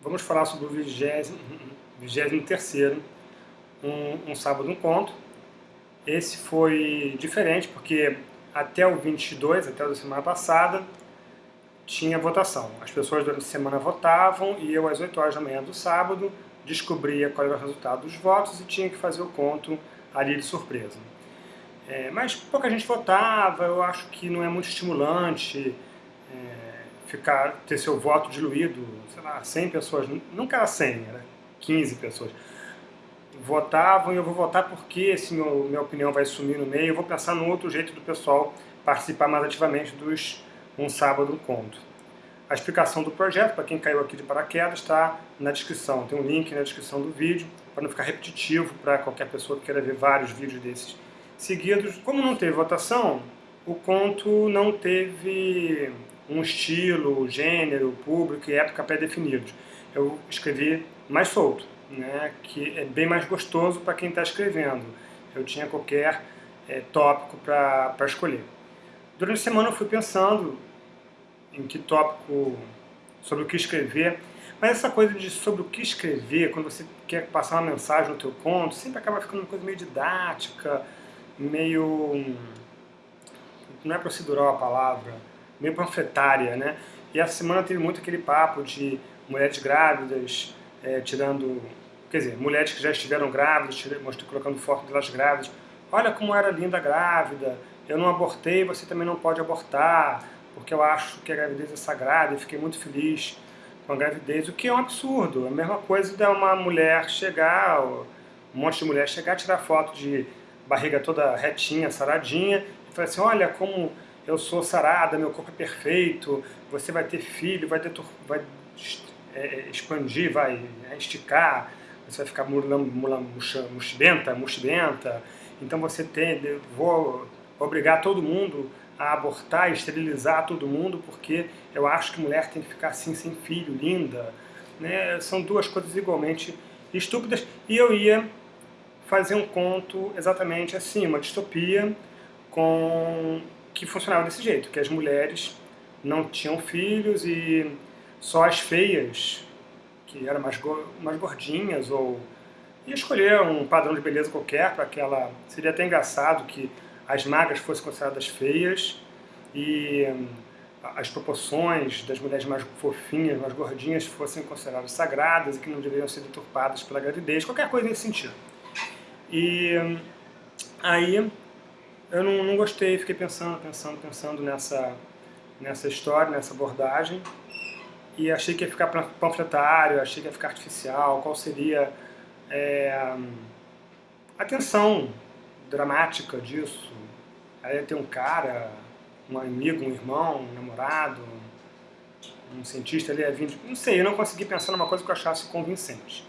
vamos falar sobre o 23 um, um sábado um conto. Esse foi diferente porque até o 22, até a semana passada, tinha votação. As pessoas durante a semana votavam e eu às 8 horas da manhã do sábado descobria qual era o resultado dos votos e tinha que fazer o conto ali de surpresa. É, mas pouca gente votava, eu acho que não é muito estimulante ficar, ter seu voto diluído, sei lá, 100 pessoas, nunca era 100, era 15 pessoas. Votavam e eu vou votar porque se meu, minha opinião vai sumir no meio, eu vou pensar no outro jeito do pessoal participar mais ativamente dos Um Sábado Conto. A explicação do projeto, para quem caiu aqui de paraquedas, está na descrição. Tem um link na descrição do vídeo, para não ficar repetitivo para qualquer pessoa que queira ver vários vídeos desses seguidos. Como não teve votação, o conto não teve um estilo, gênero, público e época pré-definidos. Eu escrevi mais solto, né, que é bem mais gostoso para quem está escrevendo. Eu tinha qualquer é, tópico para escolher. Durante a semana eu fui pensando em que tópico, sobre o que escrever, mas essa coisa de sobre o que escrever, quando você quer passar uma mensagem no teu conto, sempre acaba ficando uma coisa meio didática, meio... não é procedural a palavra, meio panfletária, né? E essa semana teve muito aquele papo de mulheres grávidas, é, tirando... Quer dizer, mulheres que já estiveram grávidas, tirando, colocando foto delas grávidas. Olha como era linda grávida, eu não abortei, você também não pode abortar, porque eu acho que a gravidez é sagrada e fiquei muito feliz com a gravidez, o que é um absurdo. É a mesma coisa de uma mulher chegar, um monte de mulher chegar, tirar foto de barriga toda retinha, saradinha, e falar assim, olha como eu sou sarada, meu corpo é perfeito, você vai ter filho, vai, vai é, expandir, vai esticar, você vai ficar muxibenta, muxibenta, então você tem, vou obrigar todo mundo a abortar, esterilizar todo mundo, porque eu acho que mulher tem que ficar assim, sem filho, linda. Né? São duas coisas igualmente estúpidas. E eu ia fazer um conto exatamente assim, uma distopia com que funcionava desse jeito, que as mulheres não tinham filhos e só as feias, que eram mais, go mais gordinhas, ou ia escolher um padrão de beleza qualquer para que ela... Seria até engraçado que as magras fossem consideradas feias e hum, as proporções das mulheres mais fofinhas, mais gordinhas, fossem consideradas sagradas e que não deveriam ser deturpadas pela gravidez, qualquer coisa nesse sentido. E hum, aí eu não, não gostei, fiquei pensando, pensando, pensando nessa, nessa história, nessa abordagem, e achei que ia ficar panfletário, achei que ia ficar artificial, qual seria é, a tensão dramática disso. Aí tem um cara, um amigo, um irmão, um namorado, um cientista ali, é vindo, não sei, eu não consegui pensar numa coisa que eu achasse convincente.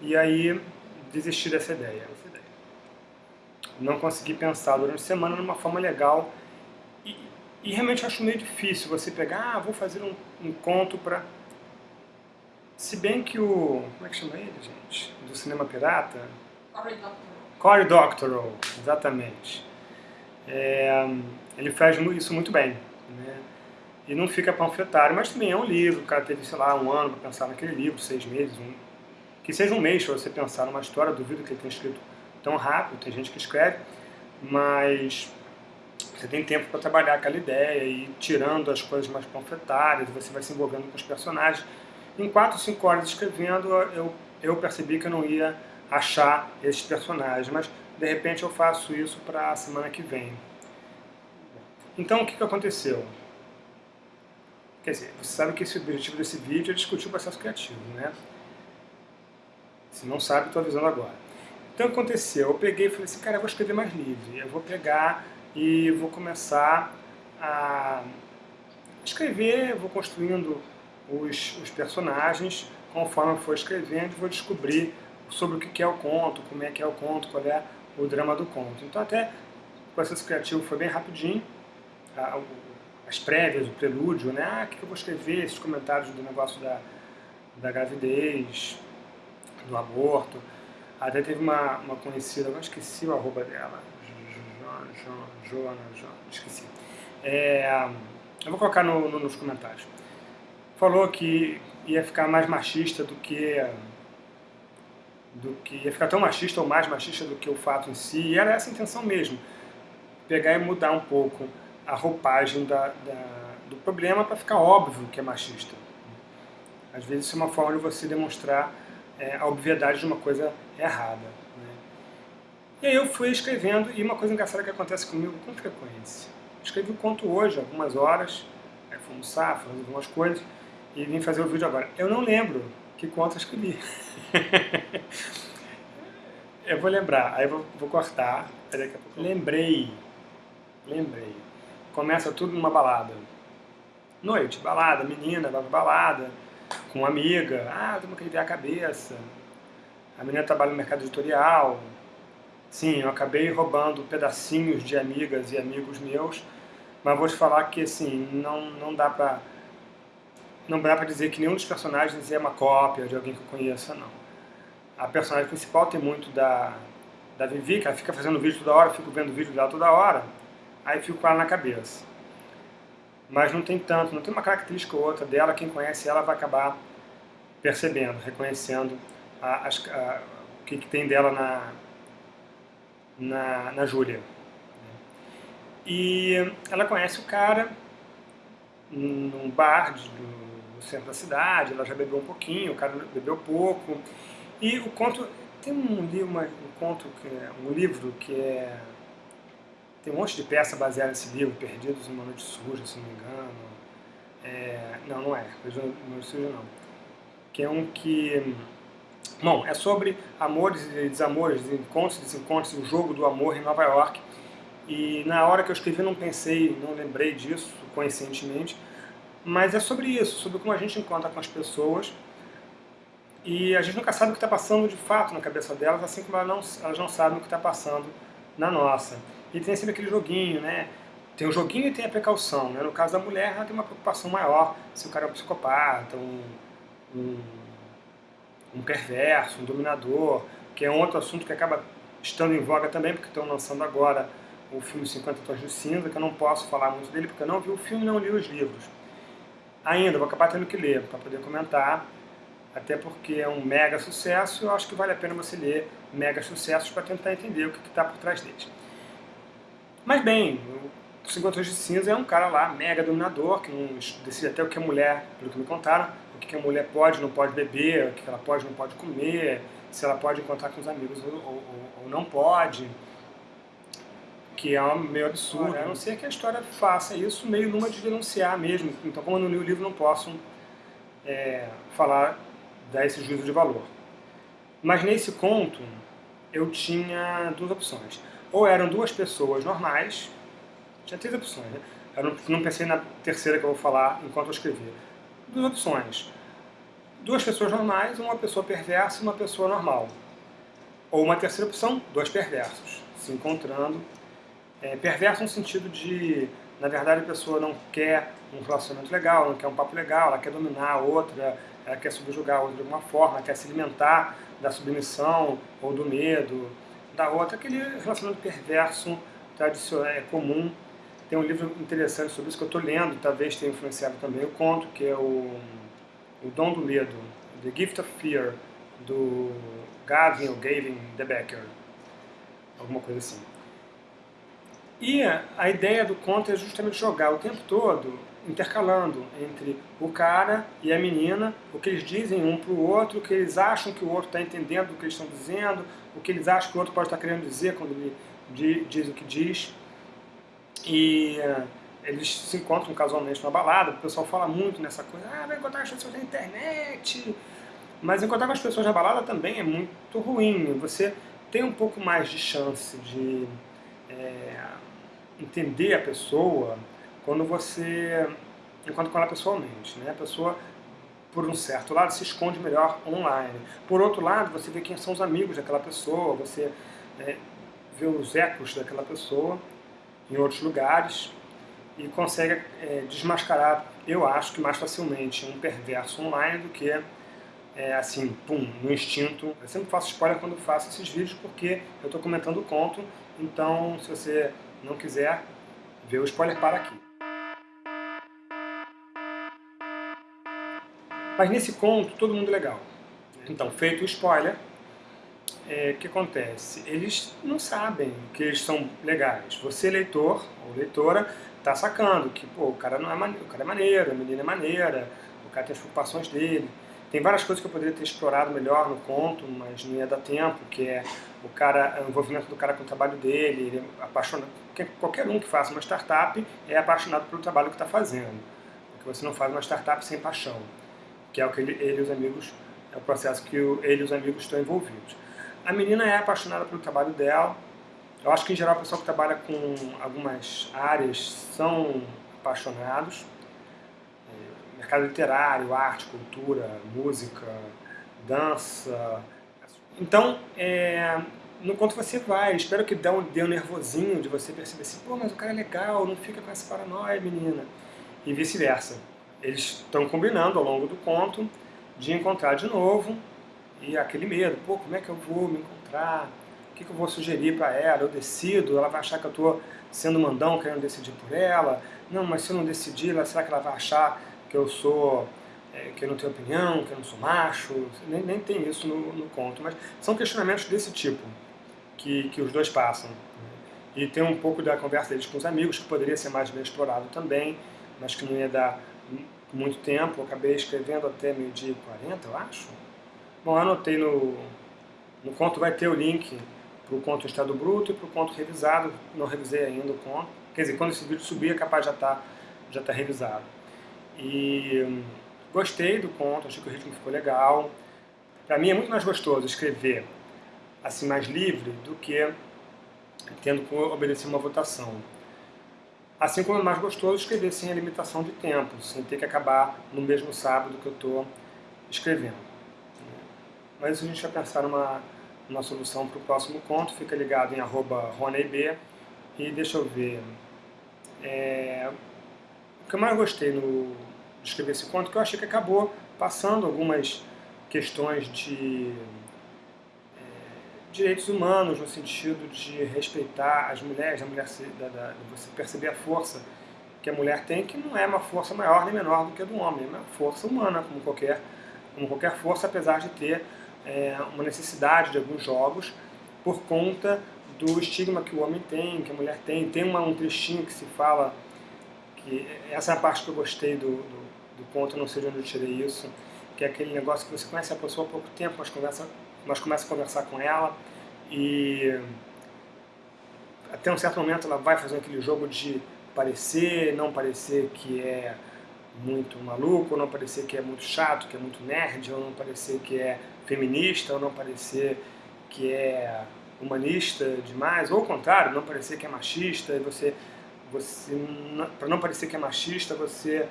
E aí desisti dessa ideia. Não consegui pensar durante a semana numa forma legal e, e realmente acho meio difícil você pegar, ah, vou fazer um, um conto para... Se bem que o... como é que chama ele, gente? Do cinema pirata? Cory Doctorow, exatamente. É, ele faz isso muito bem. Né? E não fica panfletário, mas também é um livro, o cara teve, sei lá, um ano para pensar naquele livro, seis meses, um, que seja um mês para você pensar numa história, duvido que ele tenha escrito tão rápido, tem gente que escreve, mas você tem tempo para trabalhar aquela ideia e tirando as coisas mais panfletárias, você vai se envolvendo com os personagens. Em quatro, cinco horas escrevendo, eu, eu percebi que eu não ia achar esses personagens, mas de repente eu faço isso para a semana que vem. Então o que, que aconteceu? Quer dizer, você sabe que esse objetivo desse vídeo é discutir o processo criativo, né? Se não sabe, estou avisando agora. Então aconteceu? Eu peguei e falei assim, cara, eu vou escrever mais livre. Eu vou pegar e vou começar a escrever, vou construindo os, os personagens conforme eu for escrevendo, vou descobrir sobre o que é o conto, como é que é o conto, qual é o drama do conto. Então até o processo criativo foi bem rapidinho, as prévias, o prelúdio, né? Ah, o que eu vou escrever, esses comentários do negócio da, da gravidez, do aborto. Até teve uma, uma conhecida, eu esqueci o arroba dela, Joana, Joana, esqueci. É, eu vou colocar no, no, nos comentários. Falou que ia ficar mais machista do que do que ia ficar tão machista ou mais machista do que o fato em si, e era essa a intenção mesmo, pegar e mudar um pouco a roupagem da, da do problema para ficar óbvio que é machista. Às vezes isso é uma forma de você demonstrar é, a obviedade de uma coisa errada. Né? E aí eu fui escrevendo, e uma coisa engraçada que acontece comigo com frequência. Escrevi o conto hoje, algumas horas, aí fui almoçar, fazer algumas coisas, e vim fazer o vídeo agora. Eu não lembro que conto eu escrevi. eu vou lembrar, aí vou, vou cortar, daqui a pouco. Lembrei, lembrei. Começa tudo numa balada. Noite, balada, menina, balada, com uma amiga, ah, temos que aliviar a cabeça. A menina trabalha no mercado editorial. Sim, eu acabei roubando pedacinhos de amigas e amigos meus, mas vou te falar que, assim, não, não dá pra não dá pra dizer que nenhum dos personagens é uma cópia de alguém que eu conheça, não. A personagem principal tem muito da, da Vivi, que ela fica fazendo vídeo toda hora, fico vendo vídeo dela toda hora, aí fico com ela na cabeça. Mas não tem tanto, não tem uma característica ou outra dela, quem conhece ela vai acabar percebendo, reconhecendo a, a, o que, que, tem dela na, na, na Júlia. E ela conhece o cara num bar de, no centro da cidade, ela já bebeu um pouquinho, o cara bebeu pouco. E o conto, tem um, uma, um conto, que, um livro que é tem um monte de peça baseada nesse livro, Perdidos em uma Noite Suja, se não me engano. É, não, não é, Perdidos em uma Noite Suja não. Que é um que... Bom, é sobre amores e desamores, encontros e desencontros, o jogo do amor em Nova York. E na hora que eu escrevi não pensei, não lembrei disso conscientemente, mas é sobre isso, sobre como a gente encontra com as pessoas e a gente nunca sabe o que está passando de fato na cabeça delas, assim como elas não, elas não sabem o que está passando na nossa. E tem sempre aquele joguinho, né? Tem o joguinho e tem a precaução, né? No caso da mulher, ela tem uma preocupação maior se o cara é um psicopata, um, um, um perverso, um dominador, que é um outro assunto que acaba estando em voga também, porque estão lançando agora o filme 50 Tons de Cinza, que eu não posso falar muito dele, porque eu não vi o filme não li os livros. Ainda, vou acabar tendo que ler, para poder comentar, até porque é um mega sucesso, eu acho que vale a pena você ler mega sucessos para tentar entender o que está por trás deles. Mas bem, 50 Tons de Cinza é um cara lá, mega dominador, que não decide até o que a mulher, pelo que me contaram, o que a mulher pode não pode beber, o que ela pode não pode comer, se ela pode encontrar com os amigos ou, ou, ou não pode, que é meio absurdo, a não ser que a história faça isso meio numa de denunciar mesmo, então como eu não li o livro não posso é, falar, dar esse juízo de valor. Mas nesse conto eu tinha duas opções. Ou eram duas pessoas normais, tinha três opções, né? Eu não, não pensei na terceira que eu vou falar enquanto eu escrevi. Duas opções. Duas pessoas normais, uma pessoa perversa e uma pessoa normal. Ou uma terceira opção, dois perversos, se encontrando. É, perverso no sentido de, na verdade, a pessoa não quer um relacionamento legal, não quer um papo legal, ela quer dominar a outra, ela quer subjugar a outra de alguma forma, quer se alimentar da submissão ou do medo, da outra, aquele relacionamento perverso tradicional, é comum. Tem um livro interessante sobre isso que eu estou lendo, talvez tenha influenciado também o conto, que é o, o Dom do Medo, The Gift of Fear, do Gavin ou Gavin de Becker, alguma coisa assim. E a ideia do conto é justamente jogar o tempo todo intercalando entre o cara e a menina, o que eles dizem um para o outro, o que eles acham que o outro está entendendo do que eles estão dizendo, o que eles acham que o outro pode estar querendo dizer quando ele diz o que diz. E uh, eles se encontram casualmente numa balada, o pessoal fala muito nessa coisa, ah, vai encontrar as pessoas na internet. Mas encontrar com as pessoas na balada também é muito ruim. Você tem um pouco mais de chance de é, entender a pessoa quando você encontra com ela pessoalmente. Né? A pessoa por um certo lado, se esconde melhor online. Por outro lado, você vê quem são os amigos daquela pessoa, você é, vê os ecos daquela pessoa em outros lugares e consegue é, desmascarar, eu acho que mais facilmente, um perverso online do que é, assim, pum, no instinto. Eu sempre faço spoiler quando faço esses vídeos porque eu estou comentando o conto, então se você não quiser ver o spoiler, para aqui. Mas nesse conto, todo mundo legal. Então, feito o spoiler, é, que acontece? Eles não sabem que eles são legais. Você, leitor ou leitora, tá sacando que pô, o cara não é maneiro, o cara é maneiro, a menina é maneira, o cara tem as preocupações dele. Tem várias coisas que eu poderia ter explorado melhor no conto, mas não ia dar tempo, que é o cara, o envolvimento do cara com o trabalho dele, ele é apaixonado, qualquer um que faça uma startup é apaixonado pelo trabalho que está fazendo. Porque você não faz uma startup sem paixão, que é o que ele, ele e os amigos, é o processo que o, ele e os amigos estão envolvidos. A menina é apaixonada pelo trabalho dela. Eu acho que, em geral, o pessoal que trabalha com algumas áreas são apaixonados. É, mercado literário, arte, cultura, música, dança. Então, é, no quanto você vai, espero que dê um, dê um nervosinho de você perceber assim, pô, mas o cara é legal, não fica com essa paranoia, menina. E vice-versa. Eles estão combinando ao longo do conto de encontrar de novo e aquele medo, pô, como é que eu vou me encontrar? O que, que eu vou sugerir para ela? Eu decido, ela vai achar que eu estou sendo mandão, querendo decidir por ela. Não, mas se eu não decidir, será que ela vai achar que eu sou, é, que eu não tenho opinião, que eu não sou macho? Nem, nem tem isso no, no conto, mas são questionamentos desse tipo que, que os dois passam. E tem um pouco da conversa deles com os amigos, que poderia ser mais bem explorado também, mas que não ia dar muito tempo. Eu acabei escrevendo até meio-dia e 40, eu acho. Bom, anotei no, no conto, vai ter o link para o conto Estado Bruto e para o conto revisado. Não revisei ainda o conto. Quer dizer, quando esse vídeo subir, é capaz já estar tá, já tá revisado. E hum, gostei do conto, achei que o ritmo ficou legal. Para mim é muito mais gostoso escrever assim mais livre do que tendo que obedecer uma votação. Assim como é mais gostoso escrever sem a limitação de tempo, sem ter que acabar no mesmo sábado que eu estou escrevendo. Mas a gente vai pensar numa, numa solução para o próximo conto, fica ligado em arroba e deixa eu ver. É, o que eu mais gostei no, de escrever esse conto, que eu achei que acabou passando algumas questões de é, direitos humanos, no sentido de respeitar as mulheres, a mulher da, da, você perceber a força que a mulher tem, que não é uma força maior nem menor do que a do homem, é uma força humana, como qualquer, como qualquer força, apesar de ter é, uma necessidade de alguns jogos por conta do estigma que o homem tem, que a mulher tem. Tem uma, um trechinho que se fala, que essa é a parte que eu gostei do, do, do conto, não sei de onde eu tirei isso, que é aquele negócio que você conhece a pessoa há pouco tempo, mas, conversa, mas começa a conversar com ela e até um certo momento ela vai fazer aquele jogo de parecer, não parecer que é muito maluco, ou não parecer que é muito chato, que é muito nerd, ou não parecer que é feminista, ou não parecer que é humanista demais, ou ao contrário, não parecer que é machista, e você, você para não parecer que é machista, você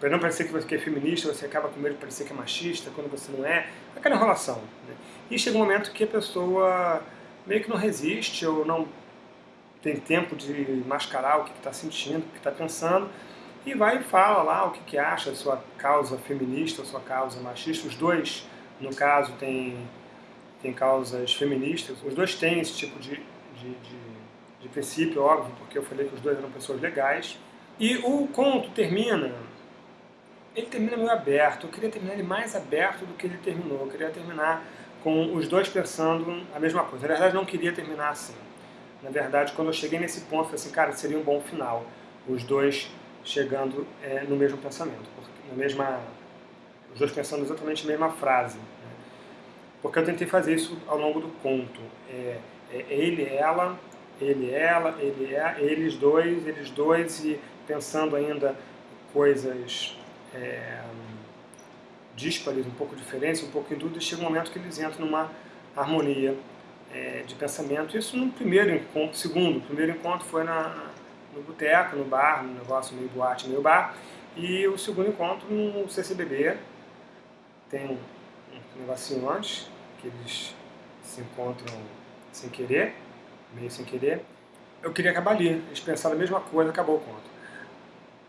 para não parecer que você é feminista, você acaba com medo de parecer que é machista, quando você não é, aquela enrolação. Né? E chega um momento que a pessoa meio que não resiste, ou não tem tempo de mascarar o que está sentindo, o que está pensando, e vai e fala lá o que, que acha sua causa feminista, sua causa machista. Os dois, no caso, têm tem causas feministas. Os dois têm esse tipo de, de, de, de princípio, óbvio, porque eu falei que os dois eram pessoas legais. E o conto termina, ele termina meio aberto. Eu queria terminar ele mais aberto do que ele terminou. Eu queria terminar com os dois pensando a mesma coisa. Na verdade, não queria terminar assim. Na verdade, quando eu cheguei nesse ponto, eu falei assim, cara, seria um bom final. Os dois chegando é, no mesmo pensamento, na mesma, os dois pensando exatamente a mesma frase. Né? Porque eu tentei fazer isso ao longo do conto. É, é ele, ela, ele, ela, ele, é, eles dois, eles dois, e pensando ainda coisas é, díspares, um pouco diferentes, um pouco em dúvida, chega um momento que eles entram numa harmonia é, de pensamento. Isso no primeiro encontro, segundo, o primeiro encontro foi na, no boteco, no bar, no negócio meio boate, meio bar. E o segundo encontro no CCBB. Tem um, um negocinho antes, que eles se encontram sem querer, meio sem querer. Eu queria acabar ali, eles pensaram a mesma coisa, acabou o conto.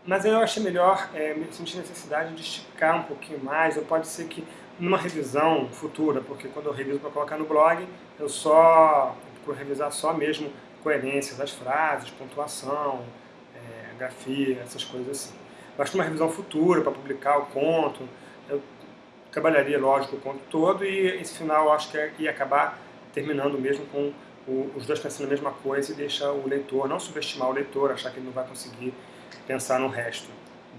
Mas eu achei melhor, é, me senti necessidade de esticar um pouquinho mais, ou pode ser que numa revisão futura, porque quando eu reviso para colocar no blog, eu só procuro revisar só mesmo coerência das frases, pontuação, é, grafia, essas coisas assim. Acho que uma revisão futura para publicar o conto, eu trabalharia, lógico, o conto todo e esse final eu acho que ia acabar terminando mesmo com o, os dois pensando a mesma coisa e deixar o leitor, não subestimar o leitor, achar que ele não vai conseguir pensar no resto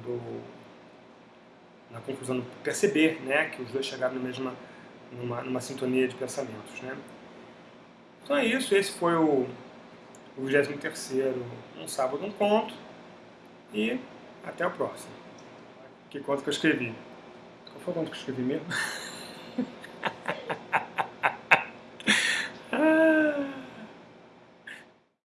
do, na conclusão, perceber né, que os dois chegaram na mesma, numa, numa sintonia de pensamentos. Né? Então é isso, esse foi o, o 23º Um Sábado, Um Conto, e até o próximo. Que conto que eu escrevi? Qual foi o conto que eu escrevi mesmo?